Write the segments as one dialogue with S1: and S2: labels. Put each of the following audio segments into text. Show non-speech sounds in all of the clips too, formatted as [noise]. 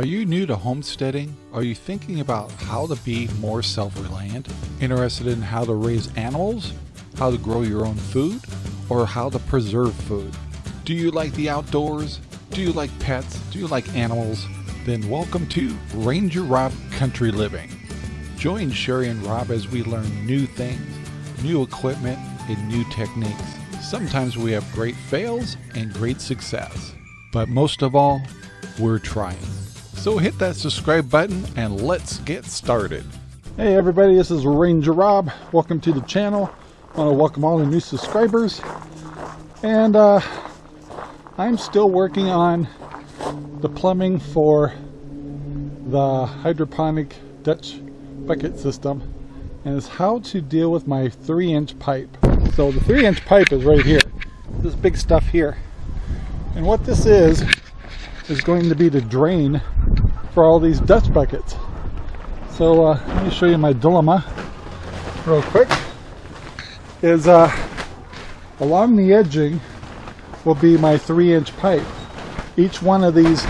S1: Are you new to homesteading? Are you thinking about how to be more self-reliant? Interested in how to raise animals? How to grow your own food? Or how to preserve food? Do you like the outdoors? Do you like pets? Do you like animals? Then welcome to Ranger Rob Country Living. Join Sherry and Rob as we learn new things, new equipment, and new techniques. Sometimes we have great fails and great success. But most of all, we're trying. So hit that subscribe button and let's get started. Hey everybody, this is Ranger Rob. Welcome to the channel. I want to welcome all the new subscribers. And uh, I'm still working on the plumbing for the hydroponic Dutch bucket system and is how to deal with my three inch pipe. So the three inch pipe is right here. This big stuff here. And what this is, is going to be the drain for all these Dutch buckets. So uh, let me show you my dilemma real quick. Is uh, along the edging will be my three inch pipe. Each one of these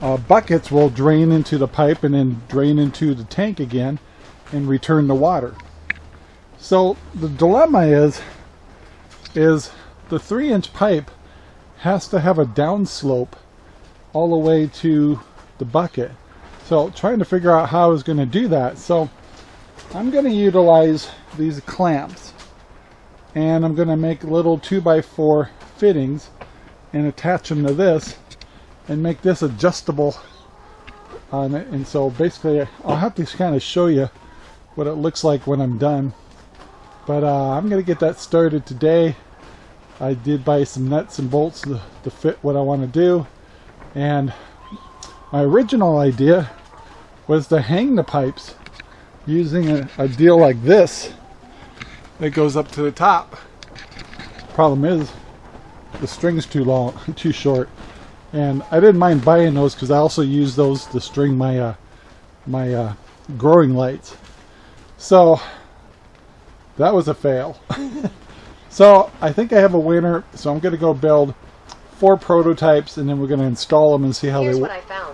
S1: uh, buckets will drain into the pipe and then drain into the tank again and return the water. So the dilemma is, is the three inch pipe has to have a downslope all the way to the bucket. So trying to figure out how I was going to do that. So I'm going to utilize these clamps and I'm going to make little 2x4 fittings and attach them to this and make this adjustable on it. And so basically I'll have to kind of show you what it looks like when I'm done. But uh, I'm going to get that started today. I did buy some nuts and bolts to, to fit what I want to do. And my original idea was to hang the pipes using a, a deal like this that goes up to the top. Problem is, the string's too long, [laughs] too short. And I didn't mind buying those because I also use those to string my uh, my uh, growing lights. So that was a fail. [laughs] so I think I have a winner. So I'm going to go build four prototypes and then we're going to install them and see how
S2: Here's
S1: they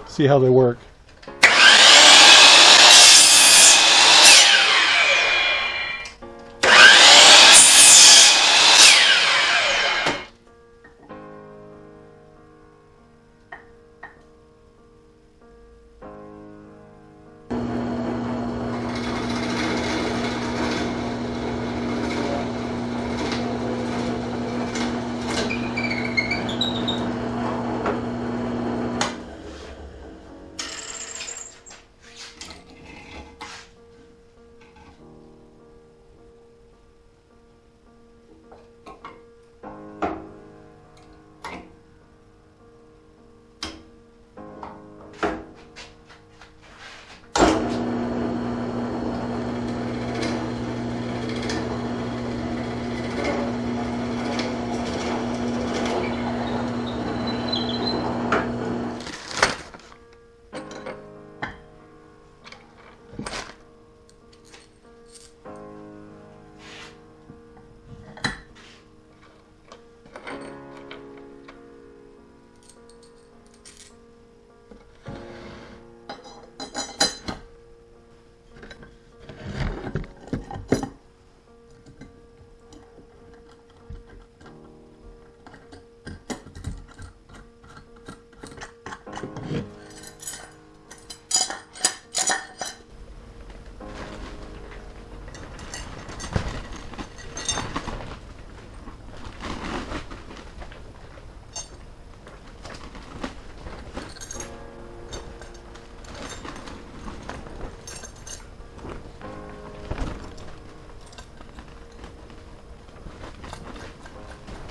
S1: see how they work.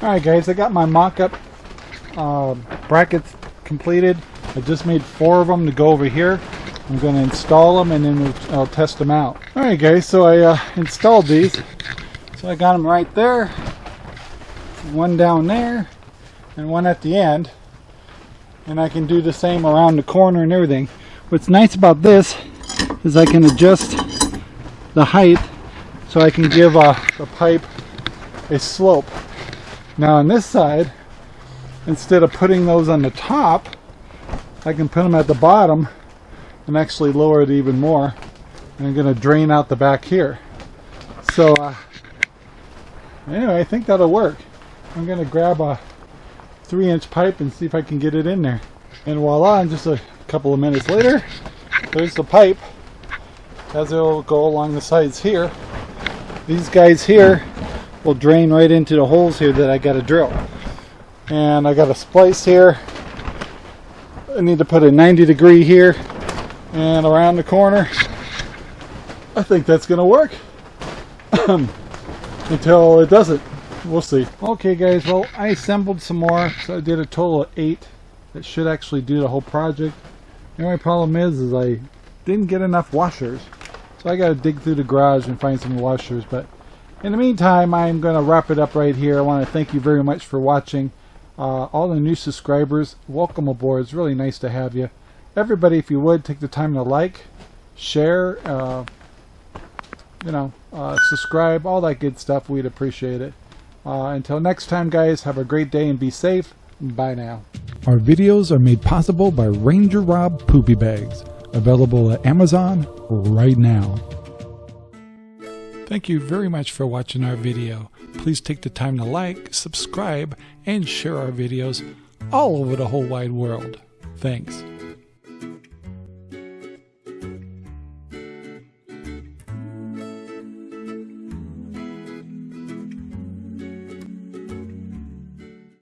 S1: Alright guys, I got my mock-up uh, brackets completed. I just made four of them to go over here. I'm going to install them and then I'll test them out. Alright guys, so I uh, installed these. So I got them right there, one down there, and one at the end. And I can do the same around the corner and everything. What's nice about this is I can adjust the height so I can give a, a pipe a slope. Now on this side, instead of putting those on the top, I can put them at the bottom and actually lower it even more. And I'm going to drain out the back here. So, uh, anyway, I think that'll work. I'm going to grab a three inch pipe and see if I can get it in there. And voila, and just a couple of minutes later, there's the pipe as it will go along the sides here. These guys here will drain right into the holes here that I got to drill. And I got a splice here. I need to put a 90 degree here and around the corner. I think that's going to work [clears throat] until it doesn't. We'll see. Okay guys, well I assembled some more. So I did a total of eight that should actually do the whole project. The only problem is, is I didn't get enough washers. So I got to dig through the garage and find some washers. But in the meantime, I'm going to wrap it up right here. I want to thank you very much for watching. Uh, all the new subscribers, welcome aboard. It's really nice to have you. Everybody, if you would, take the time to like, share, uh, you know, uh, subscribe, all that good stuff. We'd appreciate it. Uh, until next time, guys, have a great day and be safe. Bye now. Our videos are made possible by Ranger Rob Poopy Bags, available at Amazon right now. Thank you very much for watching our video. Please take the time to like, subscribe, and share our videos all over the whole wide world. Thanks.